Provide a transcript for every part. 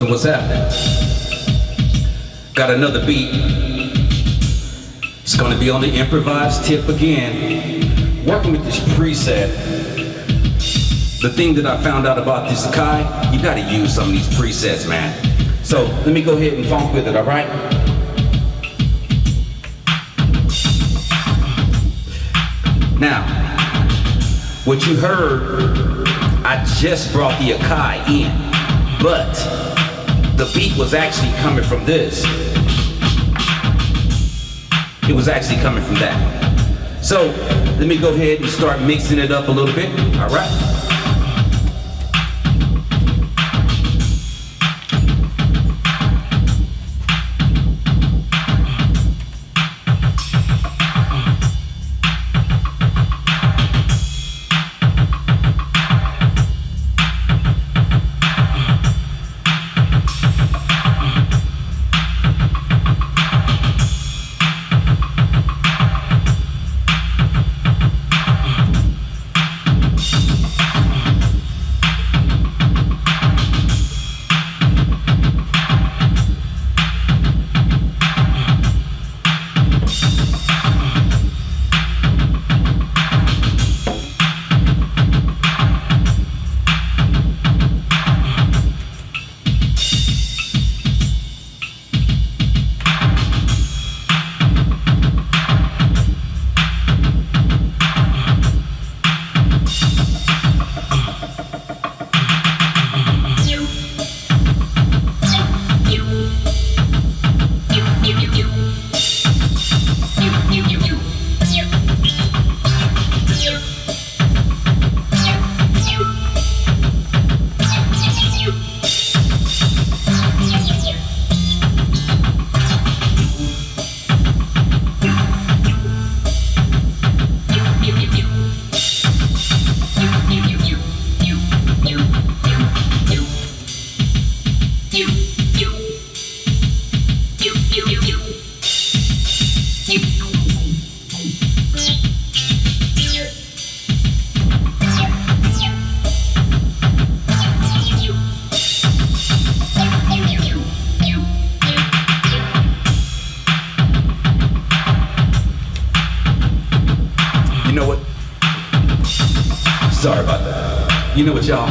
What's happening? Got another beat. It's gonna be on the improvised tip again. Working with this preset. The thing that I found out about this Akai, you gotta use some of these presets, man. So let me go ahead and funk with it, all right? Now, what you heard, I just brought the Akai in, but the beat was actually coming from this. It was actually coming from that. So let me go ahead and start mixing it up a little bit. All right. Sorry about that. You know what, y'all?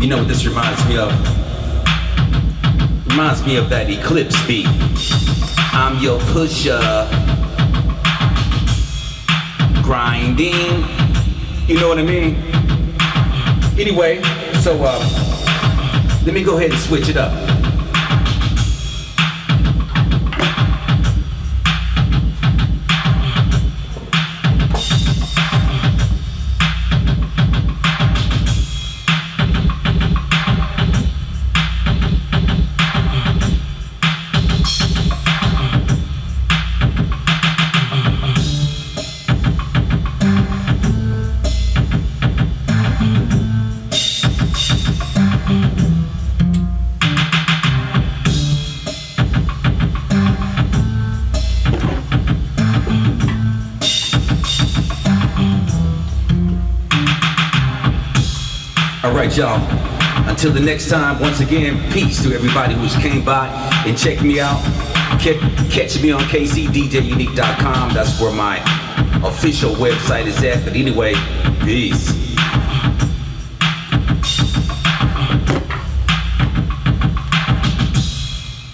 You know what this reminds me of? Reminds me of that Eclipse beat. I'm your pusher. Grinding. You know what I mean? Anyway, so uh, let me go ahead and switch it up. All right, y'all. Until the next time, once again, peace to everybody who's came by and checked me out. Catch me on kcdjunique.com. That's where my official website is at. But anyway, peace.